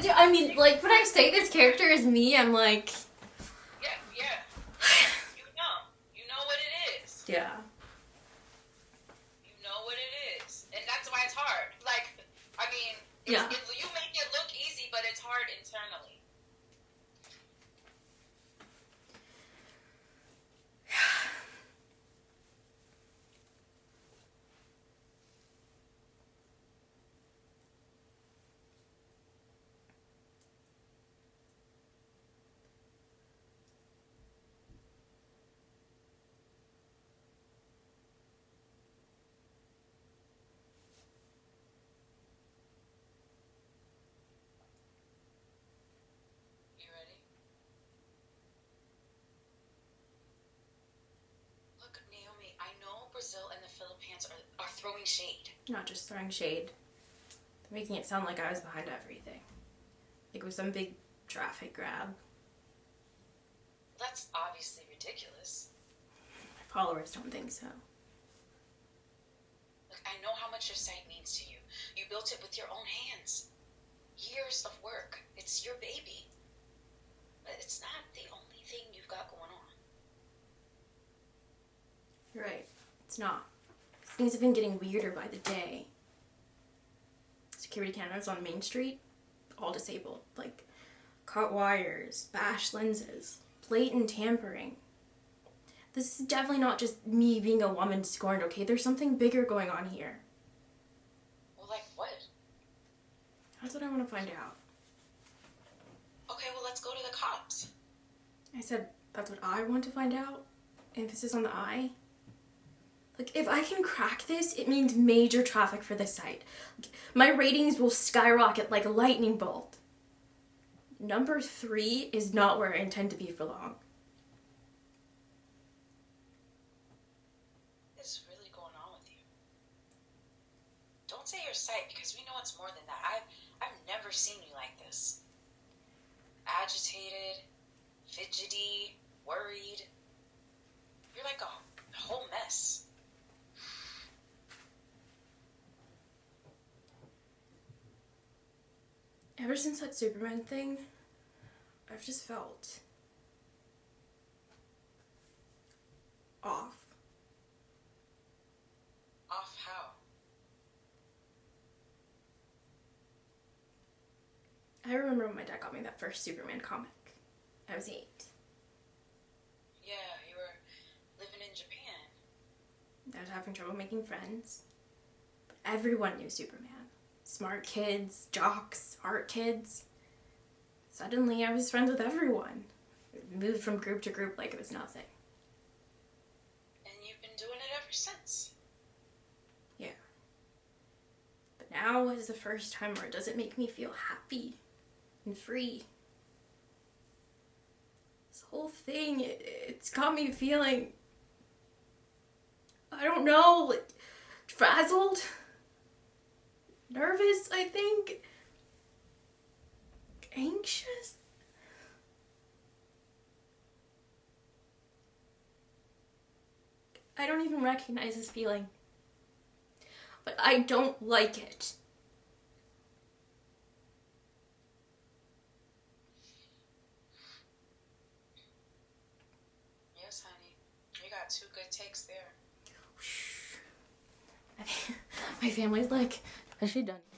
do? I mean, like when I say this character is me, I'm like, Yeah, yeah. You know. You know what it is. yeah. You know what it is. And that's why it's hard. Like, I mean, it's, Yeah. it, you make it look easy, but it's hard internally. You ready? Look, Naomi, I know Brazil and the Philippines are, are throwing shade. Not just throwing shade. They're making it sound like I was behind everything. Like it was some big traffic grab. That's obviously ridiculous. My followers don't think so. Look, I know how much your site means to you. You built it with your own hands. Years of work. It's your baby. But it's not the only thing you've got going on. You're right. It's not. Things have been getting weirder by the day. Security cameras on Main Street, all disabled. Like cut wires, bashed lenses, blatant tampering. This is definitely not just me being a woman scorned, okay? There's something bigger going on here. Well, like what? That's what I want to find out. Okay, well, let's go to the cops. I said, that's what I want to find out. Emphasis on the I. Like, if I can crack this, it means major traffic for the site. Like, my ratings will skyrocket like a lightning bolt. Number three is not where I intend to be for long. What's really going on with you? Don't say your site because we know it's more than that. I've I've never seen you like this. Agitated, fidgety, worried. You're like a, a whole mess. Ever since that Superman thing, I've just felt off. Off how? I remember when my dad got me that first Superman comic. I was eight. Yeah, you were living in Japan. I was having trouble making friends. But everyone knew Superman. Smart kids, jocks, art kids. Suddenly I was friends with everyone. Moved from group to group like it was nothing. And you've been doing it ever since. Yeah. But now is the first time where it doesn't make me feel happy and free. This whole thing, it, it's got me feeling. I don't know, like frazzled, nervous, I think, anxious. I don't even recognize this feeling but I don't like it. Yes, honey. You got two good takes there. My family's like, has she done?